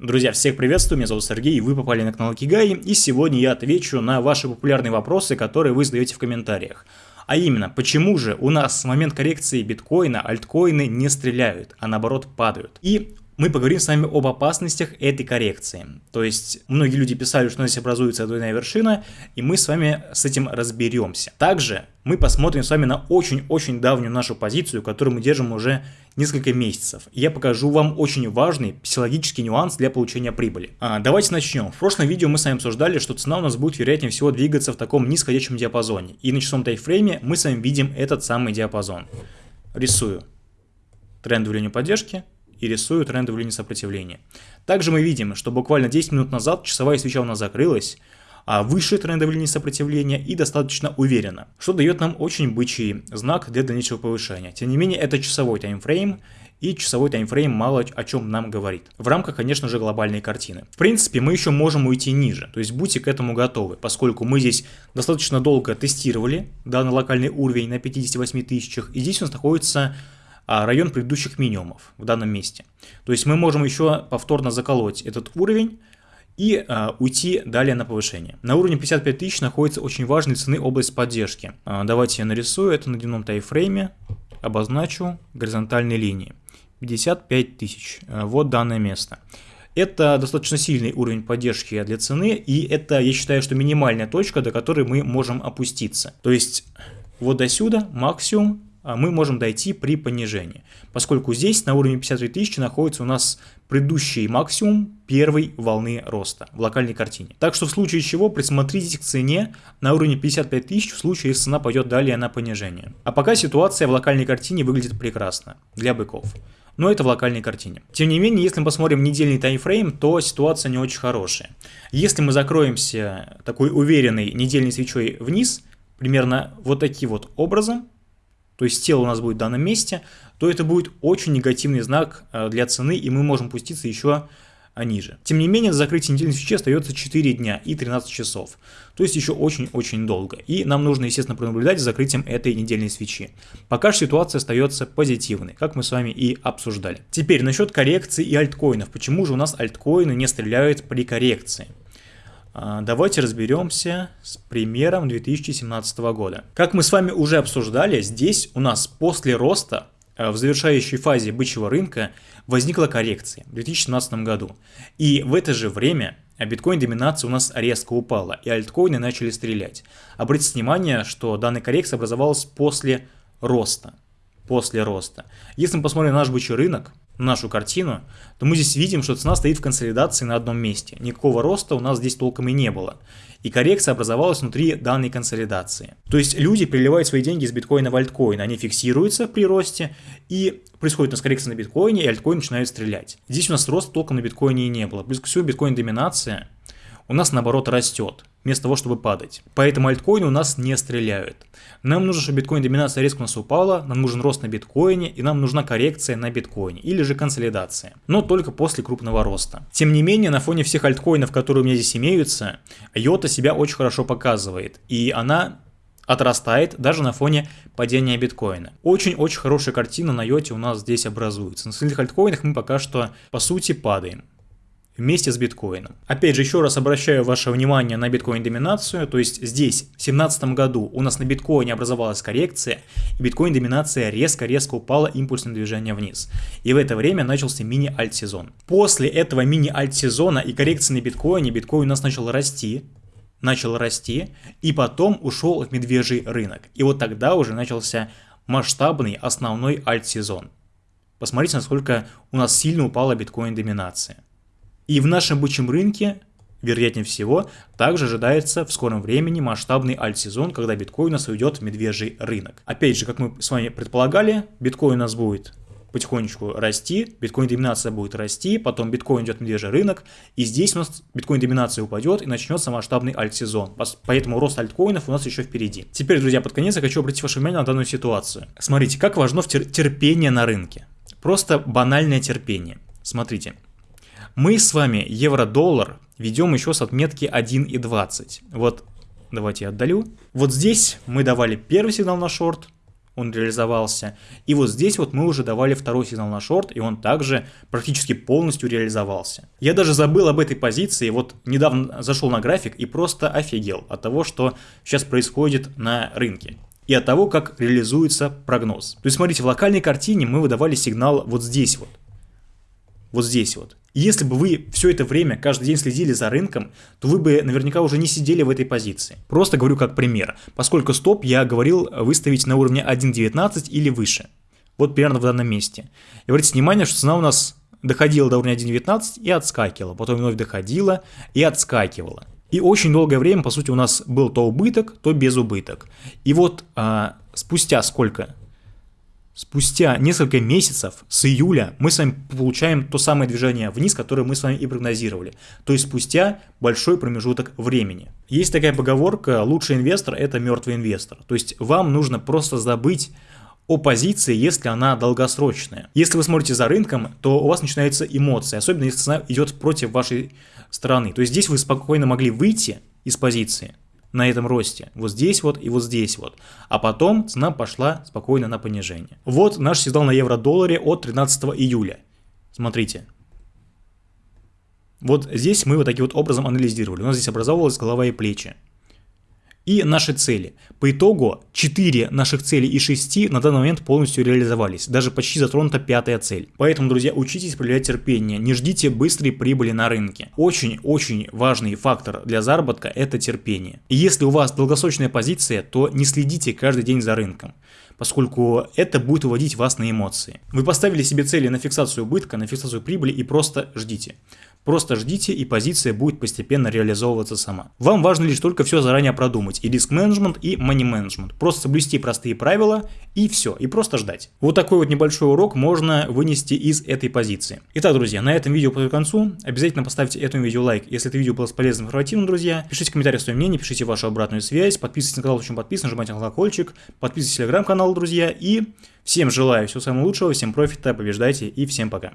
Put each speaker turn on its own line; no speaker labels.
Друзья, всех приветствую, меня зовут Сергей, и вы попали на канал Кигай, и сегодня я отвечу на ваши популярные вопросы, которые вы задаете в комментариях. А именно, почему же у нас в момент коррекции биткоина альткоины не стреляют, а наоборот падают? И мы поговорим с вами об опасностях этой коррекции. То есть, многие люди писали, что здесь образуется двойная вершина, и мы с вами с этим разберемся. Также мы посмотрим с вами на очень-очень давнюю нашу позицию, которую мы держим уже несколько месяцев. Я покажу вам очень важный психологический нюанс для получения прибыли. А, давайте начнем. В прошлом видео мы с вами обсуждали, что цена у нас будет вероятнее всего двигаться в таком нисходящем диапазоне. И на часовом тайфрейме мы с вами видим этот самый диапазон. Рисую трендовую линию поддержки, и рисую трендовую линию сопротивления. Также мы видим, что буквально 10 минут назад часовая свеча у нас закрылась, а выше трендовой линии сопротивления и достаточно уверенно, что дает нам очень бычий знак для дальнейшего повышения. Тем не менее, это часовой таймфрейм, и часовой таймфрейм мало о чем нам говорит. В рамках, конечно же, глобальной картины. В принципе, мы еще можем уйти ниже, то есть будьте к этому готовы, поскольку мы здесь достаточно долго тестировали данный локальный уровень на 58 тысячах, и здесь у нас находится район предыдущих минимумов в данном месте. То есть мы можем еще повторно заколоть этот уровень и а, уйти далее на повышение. На уровне 55 тысяч находится очень важная цены область поддержки. А, давайте я нарисую это на дневном тайфрейме, обозначу горизонтальные линии. 55 тысяч, а, вот данное место. Это достаточно сильный уровень поддержки для цены, и это, я считаю, что минимальная точка, до которой мы можем опуститься. То есть вот до сюда максимум а, мы можем дойти при понижении, поскольку здесь на уровне 53 тысячи находится у нас предыдущий максимум первой волны роста в локальной картине. Так что в случае чего присмотритесь к цене на уровне 55 тысяч в случае, если цена пойдет далее на понижение. А пока ситуация в локальной картине выглядит прекрасно для быков. Но это в локальной картине. Тем не менее, если мы посмотрим недельный таймфрейм, то ситуация не очень хорошая. Если мы закроемся такой уверенной недельной свечой вниз, примерно вот таким вот образом, то есть тело у нас будет в данном месте, то это будет очень негативный знак э, для цены, и мы можем пуститься еще а, ниже. Тем не менее, до закрытия недельной свечи остается 4 дня и 13 часов. То есть еще очень-очень долго. И нам нужно, естественно, пронаблюдать за закрытием этой недельной свечи. Пока же ситуация остается позитивной, как мы с вами и обсуждали. Теперь насчет коррекции и альткоинов. Почему же у нас альткоины не стреляют при коррекции? А, давайте разберемся с примером 2017 года. Как мы с вами уже обсуждали, здесь у нас после роста э, в завершающей фазе бычьего рынка возникла коррекция в 2017 году. И в это же время биткоин-доминация у нас резко упала, и альткоины начали стрелять. Обратите внимание, что данная коррекция образовалась после роста. После роста. Если мы посмотрим на наш бычий рынок, нашу картину, то мы здесь видим, что цена стоит в консолидации на одном месте. Никакого роста у нас здесь толком и не было. И коррекция образовалась внутри данной консолидации. То есть люди приливают свои деньги из биткоина в альткоин, они фиксируются при росте, и происходит у нас коррекция на биткоине, и альткоин начинает стрелять. Здесь у нас роста толком на биткоине и не было. Плюс к всему биткоин-доминация у нас наоборот растет, вместо того, чтобы падать. Поэтому альткоины у нас не стреляют. Нам нужно, чтобы биткоин-доминация резко у нас упала, нам нужен рост на биткоине, и нам нужна коррекция на биткоине, или же консолидация. Но только после крупного роста. Тем не менее, на фоне всех альткоинов, которые у меня здесь имеются, Йота себя очень хорошо показывает. И она отрастает даже на фоне падения биткоина. Очень-очень хорошая картина на йоте у нас здесь образуется. На остальных альткоинах мы пока что по сути падаем вместе с биткоином. Опять же, еще раз обращаю ваше внимание на биткоин-доминацию, то есть здесь в 2017 году у нас на биткоине образовалась коррекция, и биткоин-доминация резко-резко упала импульсным движением вниз. И в это время начался мини-альт-сезон. После этого мини-альт-сезона и коррекции на биткоине, биткоин у нас начал расти, начал расти, и потом ушел в медвежий рынок. И вот тогда уже начался масштабный основной альт-сезон. Посмотрите, насколько у нас сильно упала биткоин-доминация. И в нашем бычьем рынке, вероятнее всего, также ожидается в скором времени масштабный альт-сезон, когда биткоин у нас уйдет в медвежий рынок. Опять же, как мы с вами предполагали, биткоин у нас будет потихонечку расти, биткоин-доминация будет расти, потом биткоин идет в медвежий рынок, и здесь у нас биткоин-доминация упадет и начнется масштабный альт-сезон. Поэтому рост альткоинов у нас еще впереди. Теперь, друзья, под конец я хочу обратить ваше внимание на данную ситуацию. Смотрите, как важно терпение на рынке. Просто банальное терпение. Смотрите, мы с вами евро-доллар ведем еще с отметки 1,20. Вот, давайте я отдалю. Вот здесь мы давали первый сигнал на шорт, он реализовался. И вот здесь вот мы уже давали второй сигнал на шорт, и он также практически полностью реализовался. Я даже забыл об этой позиции, вот недавно зашел на график и просто офигел от того, что сейчас происходит на рынке и от того, как реализуется прогноз. То есть, смотрите, в локальной картине мы выдавали сигнал вот здесь вот. Вот здесь вот. Если бы вы все это время, каждый день следили за рынком, то вы бы наверняка уже не сидели в этой позиции. Просто говорю как пример. Поскольку стоп я говорил выставить на уровне 1.19 или выше. Вот примерно в данном месте. И обратите внимание, что цена у нас доходила до уровня 1.19 и отскакивала. Потом вновь доходила и отскакивала. И очень долгое время, по сути, у нас был то убыток, то безубыток. И вот а, спустя сколько? Спустя несколько месяцев, с июля, мы с вами получаем то самое движение вниз, которое мы с вами и прогнозировали. То есть спустя большой промежуток времени. Есть такая поговорка, лучший инвестор – это мертвый инвестор. То есть вам нужно просто забыть о позиции, если она долгосрочная. Если вы смотрите за рынком, то у вас начинаются эмоции, особенно если цена идет против вашей стороны. То есть здесь вы спокойно могли выйти из позиции на этом росте, вот здесь вот и вот здесь вот, а потом цена пошла спокойно на понижение. Вот наш сигнал на евро-долларе от 13 июля. Смотрите. Вот здесь мы вот таким вот образом анализировали. У нас здесь образовывалась голова и плечи и наши цели. По итогу 4 наших цели и 6 на данный момент полностью реализовались, даже почти затронута пятая цель. Поэтому, друзья, учитесь проявлять терпение, не ждите быстрой прибыли на рынке. Очень-очень важный фактор для заработка – это терпение. И если у вас долгосрочная позиция, то не следите каждый день за рынком поскольку это будет уводить вас на эмоции. Вы поставили себе цели на фиксацию убытка, на фиксацию прибыли и просто ждите. Просто ждите, и позиция будет постепенно реализовываться сама. Вам важно лишь только все заранее продумать, и риск-менеджмент, и money-менеджмент. Просто соблюсти простые правила, и все, и просто ждать. Вот такой вот небольшой урок можно вынести из этой позиции. Итак, друзья, на этом видео подойду к концу. Обязательно поставьте этому видео лайк, если это видео было полезным и информативным, друзья. Пишите в комментариях свое мнение, пишите вашу обратную связь, подписывайтесь на канал, очень подписан, нажимайте на колокольчик, подписывайтесь на телеграм-канал, друзья, и всем желаю всего самого лучшего, всем профита, побеждайте и всем пока.